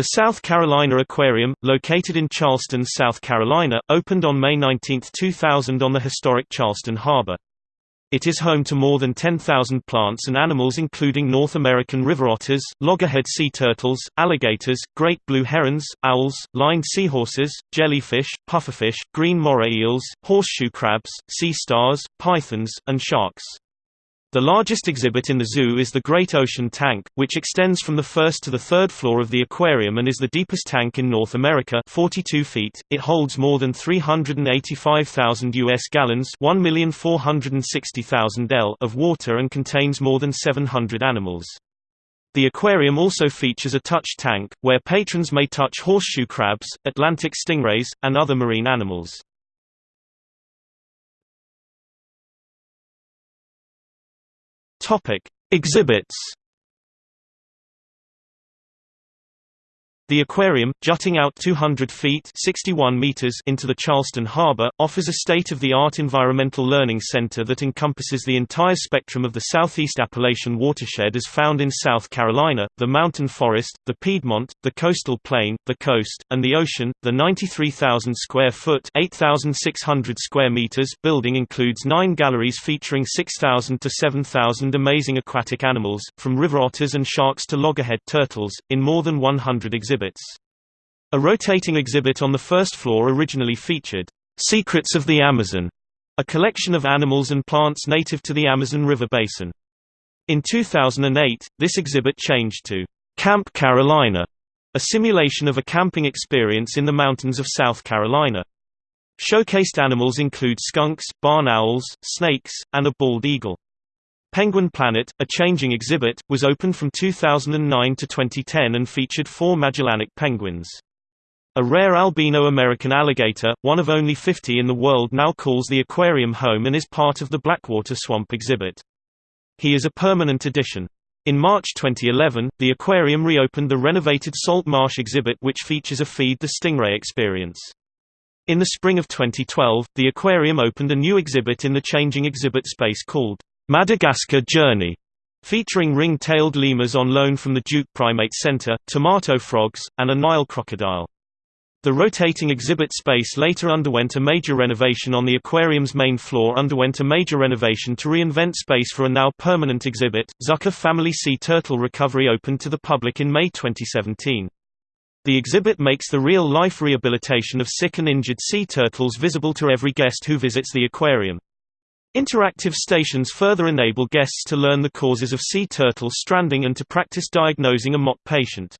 The South Carolina Aquarium, located in Charleston, South Carolina, opened on May 19, 2000 on the historic Charleston Harbor. It is home to more than 10,000 plants and animals including North American river otters, loggerhead sea turtles, alligators, great blue herons, owls, lined seahorses, jellyfish, pufferfish, green moray eels, horseshoe crabs, sea stars, pythons, and sharks. The largest exhibit in the zoo is the Great Ocean Tank, which extends from the first to the third floor of the aquarium and is the deepest tank in North America 42 feet. It holds more than 385,000 US gallons 1,460,000 L of water and contains more than 700 animals. The aquarium also features a touch tank, where patrons may touch horseshoe crabs, Atlantic stingrays, and other marine animals. Topic: Exhibits The aquarium, jutting out 200 feet 61 meters into the Charleston Harbor, offers a state-of-the-art environmental learning center that encompasses the entire spectrum of the Southeast Appalachian watershed as found in South Carolina, the mountain forest, the Piedmont, the coastal plain, the coast, and the ocean. The 93,000 square foot 8,600 square meters building includes nine galleries featuring 6,000 to 7,000 amazing aquatic animals, from river otters and sharks to loggerhead turtles, in more than 100 exhibits exhibits. A rotating exhibit on the first floor originally featured, "'Secrets of the Amazon", a collection of animals and plants native to the Amazon River basin. In 2008, this exhibit changed to Camp Carolina, a simulation of a camping experience in the mountains of South Carolina. Showcased animals include skunks, barn owls, snakes, and a bald eagle. Penguin Planet, a changing exhibit, was opened from 2009 to 2010 and featured four Magellanic penguins. A rare albino American alligator, one of only 50 in the world now calls the aquarium home and is part of the Blackwater Swamp exhibit. He is a permanent addition. In March 2011, the aquarium reopened the renovated Salt Marsh exhibit which features a Feed the Stingray experience. In the spring of 2012, the aquarium opened a new exhibit in the changing exhibit space called Madagascar Journey, featuring ring-tailed lemurs on loan from the Duke Primate Center, tomato frogs, and a Nile crocodile. The rotating exhibit space later underwent a major renovation on the aquarium's main floor underwent a major renovation to reinvent space for a now permanent exhibit. Zucker Family Sea Turtle Recovery opened to the public in May 2017. The exhibit makes the real-life rehabilitation of sick and injured sea turtles visible to every guest who visits the aquarium. Interactive stations further enable guests to learn the causes of sea turtle stranding and to practice diagnosing a mock patient.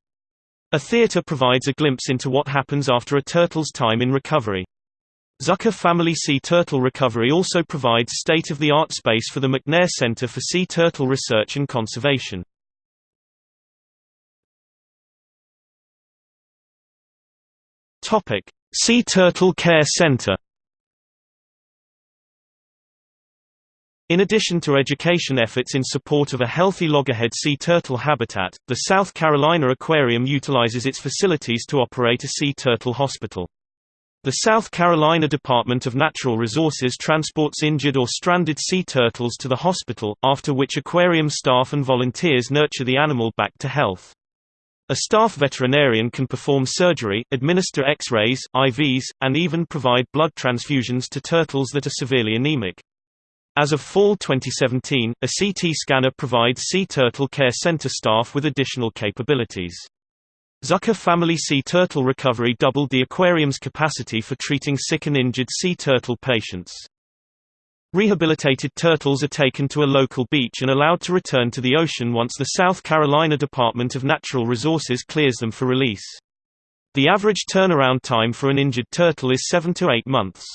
A theater provides a glimpse into what happens after a turtle's time in recovery. Zucker Family Sea Turtle Recovery also provides state-of-the-art space for the McNair Center for Sea Turtle Research and Conservation. Sea Turtle Care Center In addition to education efforts in support of a healthy loggerhead sea turtle habitat, the South Carolina Aquarium utilizes its facilities to operate a sea turtle hospital. The South Carolina Department of Natural Resources transports injured or stranded sea turtles to the hospital, after which aquarium staff and volunteers nurture the animal back to health. A staff veterinarian can perform surgery, administer X-rays, IVs, and even provide blood transfusions to turtles that are severely anemic. As of fall 2017, a CT scanner provides Sea Turtle Care Center staff with additional capabilities. Zucker Family Sea Turtle Recovery doubled the aquarium's capacity for treating sick and injured sea turtle patients. Rehabilitated turtles are taken to a local beach and allowed to return to the ocean once the South Carolina Department of Natural Resources clears them for release. The average turnaround time for an injured turtle is 7 to 8 months.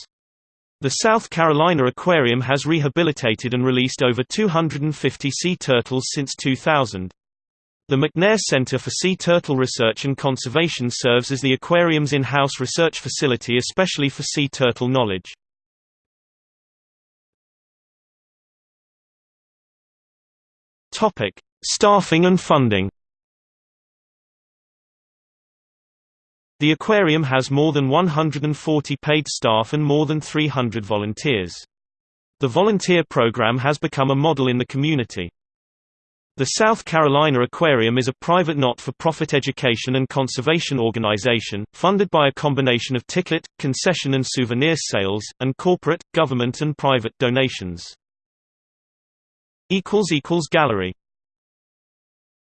The South Carolina Aquarium has rehabilitated and released over 250 sea turtles since 2000. The McNair Center for Sea Turtle Research and Conservation serves as the aquarium's in-house research facility especially for sea turtle knowledge. Staffing and funding The aquarium has more than 140 paid staff and more than 300 volunteers. The volunteer program has become a model in the community. The South Carolina Aquarium is a private not-for-profit education and conservation organization, funded by a combination of ticket, concession and souvenir sales, and corporate, government and private donations. Gallery